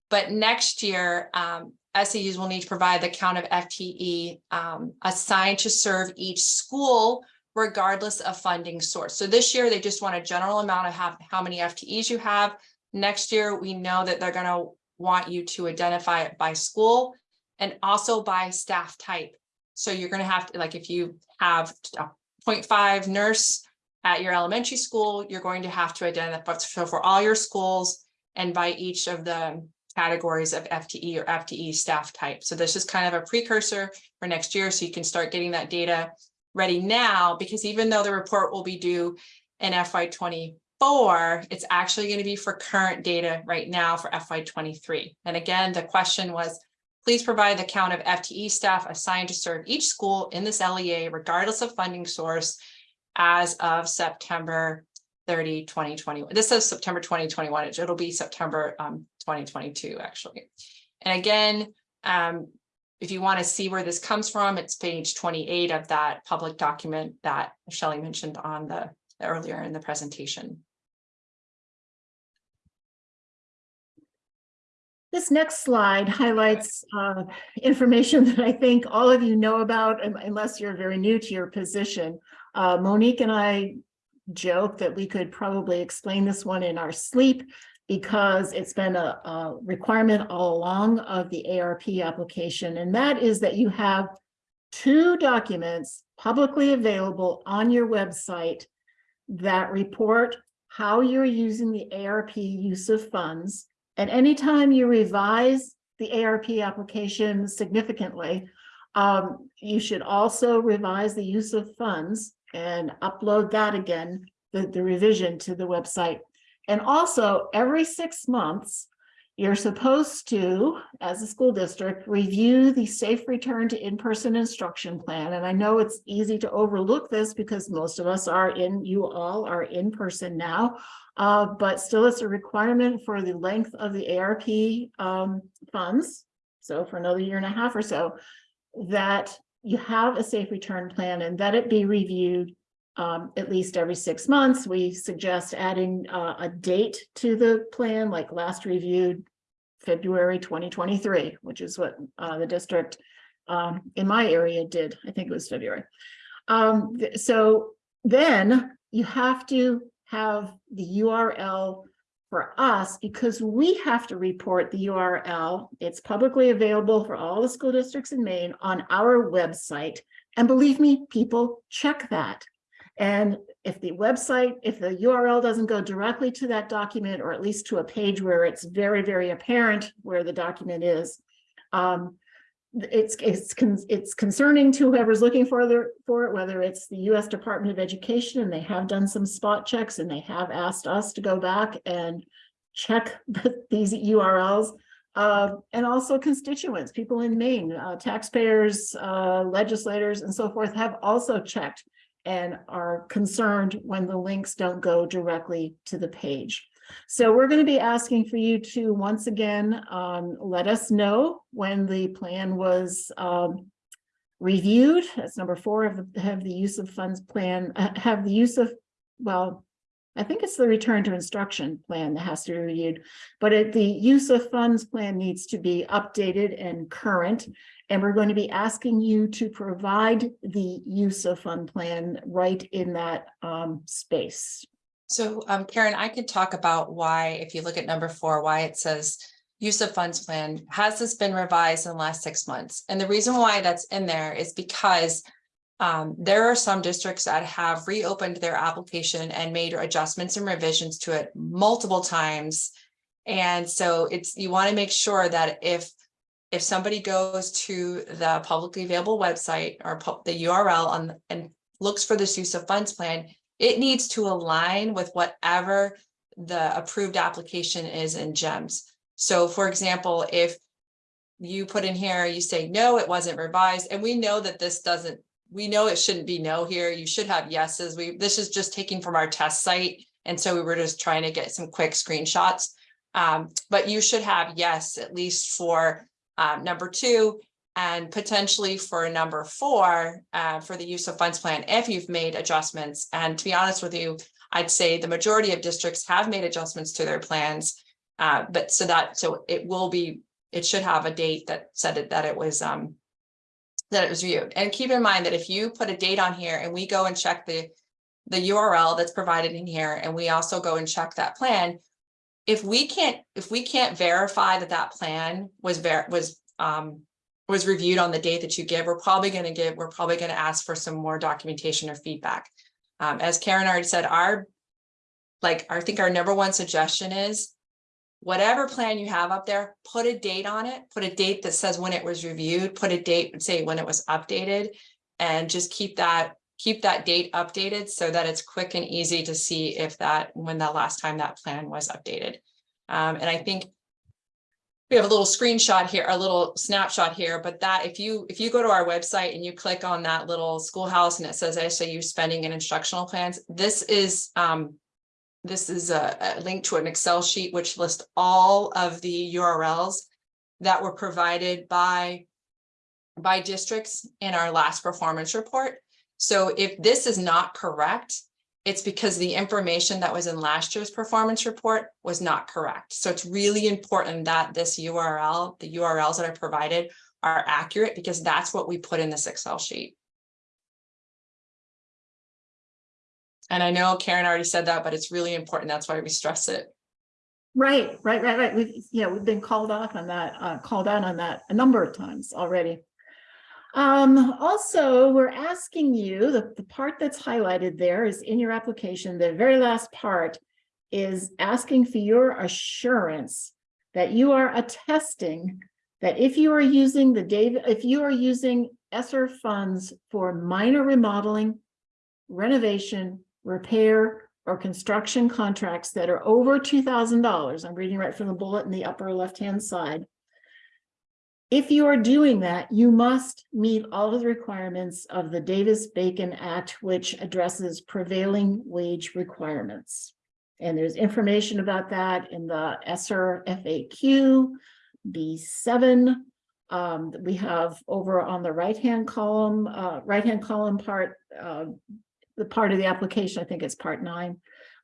But next year, um, SAUs will need to provide the count of FTE um, assigned to serve each school regardless of funding source. So this year, they just want a general amount of how, how many FTEs you have. Next year, we know that they're gonna want you to identify it by school and also by staff type. So you're going to have to, like, if you have a 0.5 nurse at your elementary school, you're going to have to identify, so for all your schools and by each of the categories of FTE or FTE staff type. So this is kind of a precursor for next year, so you can start getting that data ready now, because even though the report will be due in FY20 four, it's actually going to be for current data right now for FY23. And again, the question was, please provide the count of FTE staff assigned to serve each school in this LEA, regardless of funding source, as of September 30, 2021. This is September 2021. It'll be September um, 2022, actually. And again, um, if you want to see where this comes from, it's page 28 of that public document that Shelley mentioned on the earlier in the presentation. This next slide highlights uh, information that I think all of you know about unless you're very new to your position. Uh, Monique and I joke that we could probably explain this one in our sleep because it's been a, a requirement all along of the ARP application, and that is that you have two documents publicly available on your website that report how you're using the ARP use of funds. And anytime you revise the ARP application significantly, um, you should also revise the use of funds and upload that again, the, the revision to the website. And also, every six months, you're supposed to, as a school district, review the safe return to in-person instruction plan. And I know it's easy to overlook this because most of us are in, you all are in person now. Uh, but still, it's a requirement for the length of the ARP um, funds. So for another year and a half or so, that you have a safe return plan and that it be reviewed um, at least every six months. We suggest adding uh, a date to the plan, like last reviewed February 2023, which is what uh, the district um, in my area did. I think it was February. Um, th- so then you have to have the URL for us because we have to report the URL. It's publicly available for all the school districts in Maine on our website. And believe me, people check that. And if the website, if the URL doesn't go directly to that document, or at least to a page where it's very, very apparent where the document is, um, it's, it's, it's concerning to whoever's looking for the, for it, whether it's the US Department of Education, and they have done some spot checks, and they have asked us to go back and check these URLs. Uh, and also constituents, people in Maine, uh, taxpayers, uh, legislators, and so forth have also checked and are concerned when the links don't go directly to the page. So we're going to be asking for you to once again, um, let us know when the plan was um, reviewed. That's number four of the, have the use of funds plan, uh, have the use of, well, I think it's the return to instruction plan that has to be reviewed, but it, the use of funds plan needs to be updated and current. And we're going to be asking you to provide the use of fund plan right in that um, space. So um, Karen, I could talk about why, if you look at number four, why it says use of funds plan, has this been revised in the last six months? And the reason why that's in there is because um, there are some districts that have reopened their application and made adjustments and revisions to it multiple times. And so it's, you want to make sure that if if somebody goes to the publicly available website or the URL on and looks for this use of funds plan, it needs to align with whatever the approved application is in GEMS. So for example, if you put in here, you say, no, it wasn't revised, and we know that this doesn't, we know it shouldn't be no here. You should have yeses. We, this is just taking from our test site. And so we were just trying to get some quick screenshots. Um, but you should have yes, at least for um, number two, and potentially for number four, uh, for the use of funds plan, if you've made adjustments. And to be honest with you, I'd say the majority of districts have made adjustments to their plans. Uh, but so that, so it will be, it should have a date that said it, that it was, um, that it was viewed. And keep in mind that if you put a date on here and we go and check the, the URL that's provided in here, and we also go and check that plan, if we can't, if we can't verify that that plan was ver, was, um, was reviewed on the date that you give, we're probably gonna give, we're probably gonna ask for some more documentation or feedback. Um, as Karen already said, our, like, I think our number one suggestion is whatever plan you have up there, put a date on it, put a date that says when it was reviewed, put a date, say when it was updated. And just keep that, keep that date updated so that it's quick and easy to see if that, when the last time that plan was updated. Um, and I think we have a little screenshot here, a little snapshot here, but that if you, if you go to our website and you click on that little schoolhouse and it says SAU spending and instructional plans, this is, um, this is a, a link to an Excel sheet which lists all of the URLs that were provided by by districts in our last performance report. So if this is not correct, it's because the information that was in last year's performance report was not correct. So it's really important that this URL, the URLs that are provided are accurate because that's what we put in this Excel sheet. And I know Karen already said that, but it's really important. That's why we stress it. Right, right, right, right. We've, yeah, we've been called off on that, uh, called out on that a number of times already. Um, also, we're asking you, the, the part that's highlighted there is in your application, the very last part is asking for your assurance that you are attesting that if you are using the David, if you are using ESSER funds for minor remodeling, renovation, repair, or construction contracts that are over two thousand dollars, I'm reading right from the bullet in the upper left-hand side. If you are doing that, you must meet all of the requirements of the Davis-Bacon Act, which addresses prevailing wage requirements. And there's information about that in the ESSER FAQ, B7. Um, we have over on the right-hand column, uh, right-hand column part, uh, the part of the application, I think it's part nine.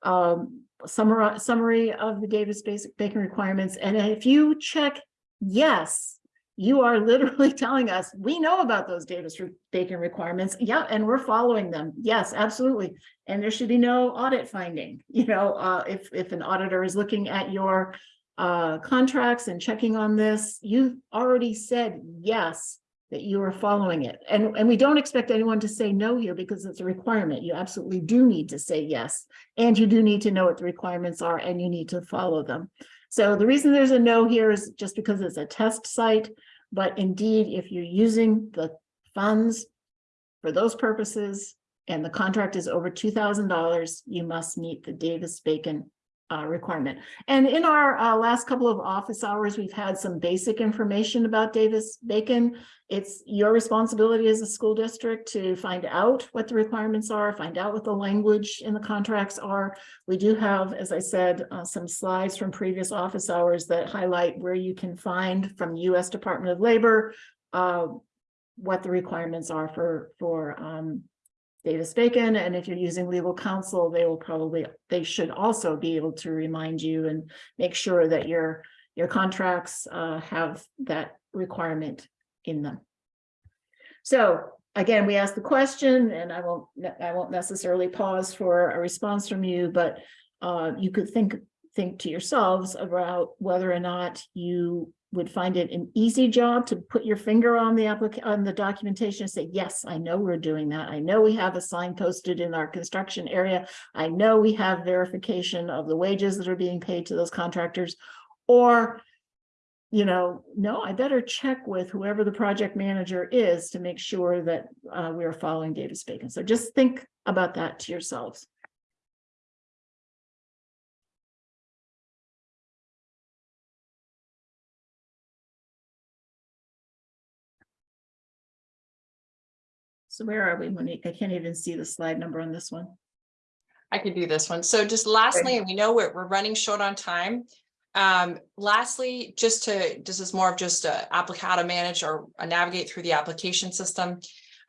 Um, summary, summary of the Davis Basic Bacon requirements. And if you check yes, you are literally telling us, we know about those Davis Bacon requirements. Yeah, and we're following them. Yes, absolutely. And there should be no audit finding. You know, uh, if, if an auditor is looking at your uh, contracts and checking on this, you've already said yes, that you are following it. And, and we don't expect anyone to say no here because it's a requirement. You absolutely do need to say yes. And you do need to know what the requirements are and you need to follow them. So the reason there's a no here is just because it's a test site. But indeed, if you're using the funds for those purposes and the contract is over two thousand dollars, you must meet the Davis-Bacon uh, requirement. And in our uh, last couple of office hours, we've had some basic information about Davis-Bacon. It's your responsibility as a school district to find out what the requirements are, find out what the language in the contracts are. We do have, as I said, uh, some slides from previous office hours that highlight where you can find from the U.S. Department of Labor uh, what the requirements are for, for um, Davis Bacon, and if you're using legal counsel, they will probably, they should also be able to remind you and make sure that your, your contracts uh, have that requirement in them. So again, we asked the question and I won't, I won't necessarily pause for a response from you, but uh, you could think, think to yourselves about whether or not you would find it an easy job to put your finger on the application on the documentation and say, yes, I know we're doing that. I know we have a sign posted in our construction area. I know we have verification of the wages that are being paid to those contractors. Or, you know, no, I better check with whoever the project manager is to make sure that uh, we are following Davis Bacon. So just think about that to yourselves. So where are we, Monique? I can't even see the slide number on this one. I could do this one. So just lastly, and we know we're, we're running short on time. Um, lastly, just to, this is more of just a applic, how to manage or uh, navigate through the application system.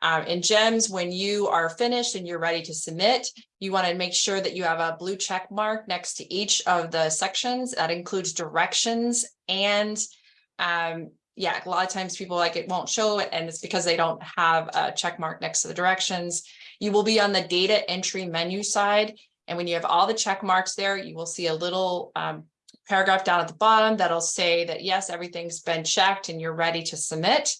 Um, in GEMS, when you are finished and you're ready to submit, you want to make sure that you have a blue check mark next to each of the sections. That includes directions and um, yeah, a lot of times people like it won't show it and it's because they don't have a check mark next to the directions. You will be on the data entry menu side. And when you have all the check marks there, you will see a little um, paragraph down at the bottom that'll say that, yes, everything's been checked and you're ready to submit.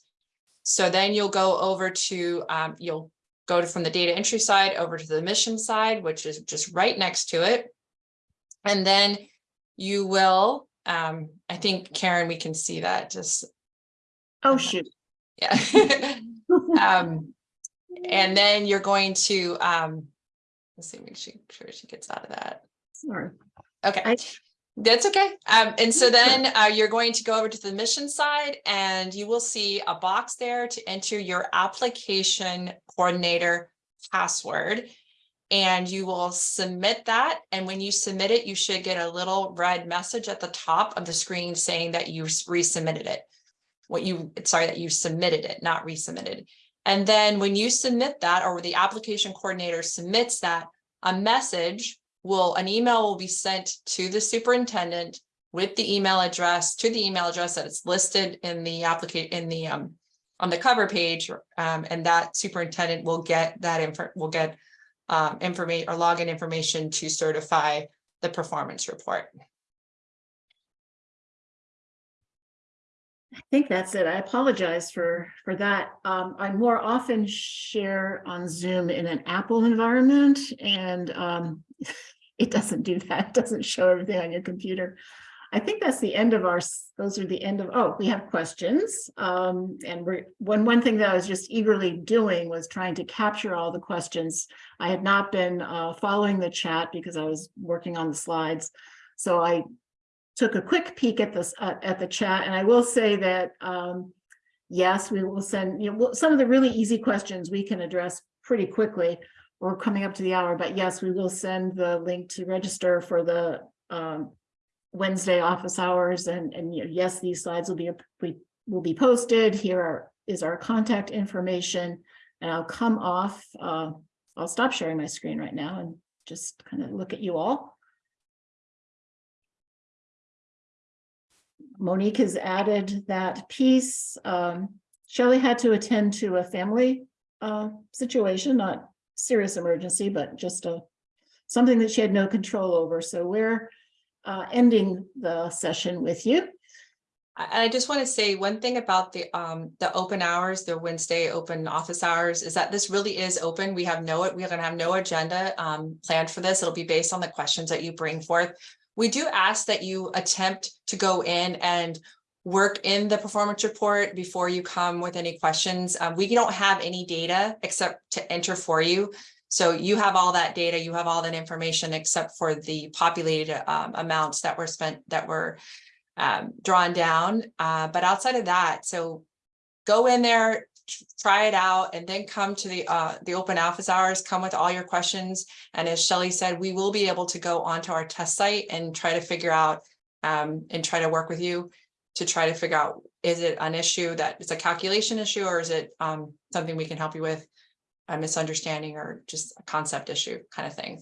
So then you'll go over to, um, you'll go to from the data entry side over to the mission side, which is just right next to it. And then you will, um, I think Karen, we can see that just Oh, shoot. yeah. Um, and then you're going to, um, let's see, make sure sure she gets out of that. Sorry. Okay, I- that's okay. Um, and so then, uh, you're going to go over to the mission side and you will see a box there to enter your application coordinator password. And you will submit that. And when you submit it, you should get a little red message at the top of the screen saying that you resubmitted it. What you, sorry, that you submitted it, not resubmitted. And then when you submit that, or the application coordinator submits that, a message will, an email will be sent to the superintendent with the email address, to the email address that is listed in the application, in the, um, on the cover page, um, and that superintendent will get that info, will get um, information or login information to certify the performance report. I think that's it. I apologize for, for that. Um, I more often share on Zoom in an Apple environment and, um, it doesn't do that. It doesn't show everything on your computer. I think that's the end of our, those are the end of, oh, we have questions. Um, and we're, one, one thing that I was just eagerly doing was trying to capture all the questions. I had not been, uh, following the chat because I was working on the slides. So I took a quick peek at this, uh, at the chat, and I will say that, um, yes, we will send, you know, some of the really easy questions we can address pretty quickly. We're coming up to the hour, but yes, we will send the link to register for the, um, Wednesday office hours and, and you know, yes, these slides will be, we will be posted. Here are, is our contact information. And I'll come off, uh, I'll stop sharing my screen right now and just kind of look at you all. Monique has added that piece. Um, Shelley had to attend to a family uh, situation, not serious emergency, but just a something that she had no control over. So we're uh, ending the session with you. I, just want to say one thing about the, um, the open hours, the Wednesday open office hours, is that this really is open. We have no, we're gonna have no agenda, um, planned for this. It'll be based on the questions that you bring forth. We do ask that you attempt to go in and work in the performance report before you come with any questions. Uh, we don't have any data except to enter for you. So you have all that data, you have all that information except for the populated um, amounts that were spent, that were um, drawn down. Uh, but outside of that, so go in there, try it out, and then come to the uh, the open office hours, come with all your questions. And as Shelley said, we will be able to go onto our test site and try to figure out um, and try to work with you to try to figure out, is it an issue that it's a calculation issue or is it um, something we can help you with? A misunderstanding or just a concept issue kind of thing.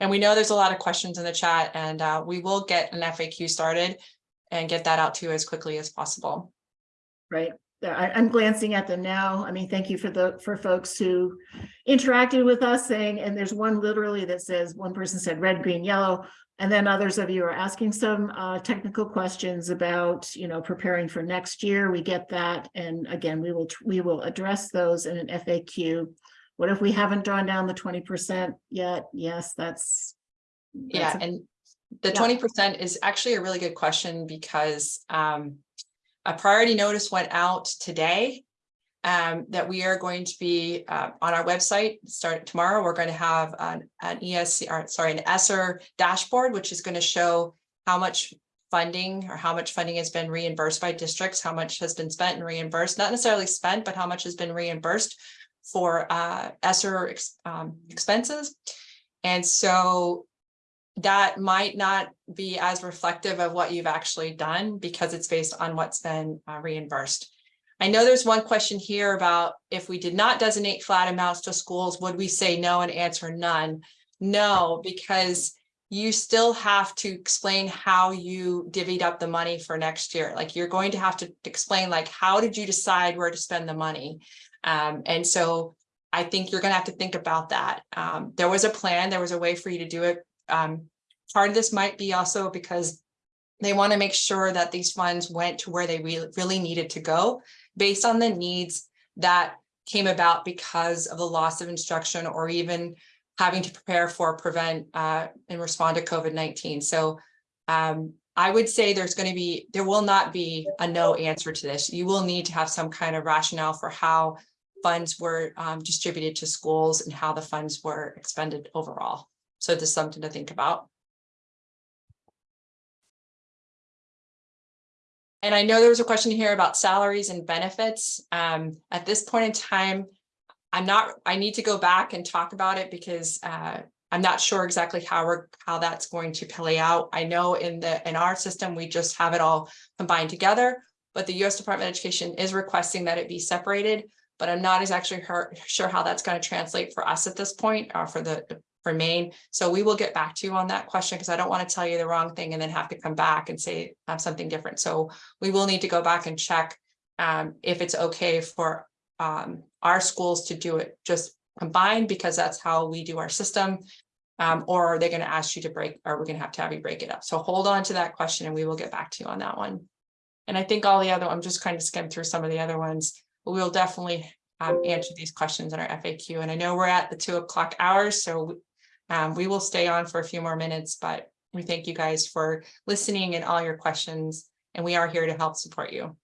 And we know there's a lot of questions in the chat and uh, we will get an FAQ started and get that out to you as quickly as possible. Right, I, I'm glancing at them now. I mean, thank you for the, for folks who interacted with us saying, and there's one literally that says, one person said red, green, yellow. And then others of you are asking some uh, technical questions about, you know, preparing for next year. We get that. And again, we will, we will address those in an FAQ. What if we haven't drawn down the twenty percent yet? Yes, that's. Yeah, that's a- and the twenty percent is actually a really good question because um. A priority notice went out today. Um, that we are going to be uh on our website, starting tomorrow, we're going to have an an ESC, or sorry, an ESSER dashboard, which is going to show. How much funding or how much funding has been reimbursed by districts, how much has been spent and reimbursed, not necessarily spent, but how much has been reimbursed. for uh ESSER ex- um, expenses. And so that might not be as reflective of what you've actually done because it's based on what's been uh, reimbursed. I know there's one question here about if we did not designate flat amounts to schools, would we say no and answer none? No, because you still have to explain how you divvied up the money for next year. Like you're going to have to explain like, how did you decide where to spend the money? Um, and so I think you're gonna have to think about that. Um, there was a plan, there was a way for you to do it. Um, part of this might be also because they want to make sure that these funds went to where they really, really needed to go based on the needs that came about because of the loss of instruction or even having to prepare for, prevent, uh, and respond to COVID-19. So um, I would say there's going to be, there will not be a no answer to this. You will need to have some kind of rationale for how funds were um, distributed to schools and how the funds were expended overall. So is something to think about. And I know there was a question here about salaries and benefits. Um, at this point in time, I'm not, I need to go back and talk about it because uh, I'm not sure exactly how we're, how that's going to play out. I know in the, in our system, we just have it all combined together, but the US Department of Education is requesting that it be separated. But I'm not as actually sure how that's going to translate for us at this point, or for the, for Maine. So we will get back to you on that question because I don't want to tell you the wrong thing and then have to come back and say um, something different. So we will need to go back and check um, if it's okay for um, our schools to do it just combined because that's how we do our system. Um, or are they going to ask you to break, or we're going to have to have you break it up? So hold on to that question and we will get back to you on that one. And I think all the other, I'm just kind of skim through some of the other ones, but we'll definitely um, answer these questions in our FAQ. And I know we're at the two o'clock hours, so um, we will stay on for a few more minutes, but we thank you guys for listening and all your questions, and we are here to help support you.